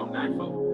on 94.